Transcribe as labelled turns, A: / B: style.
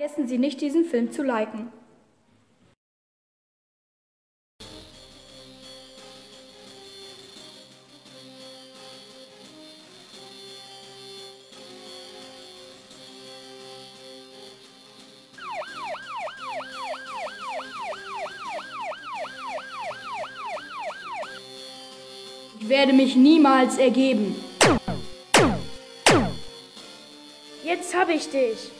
A: Vergessen Sie nicht, diesen Film zu liken. Ich werde mich niemals ergeben.
B: Jetzt habe ich dich.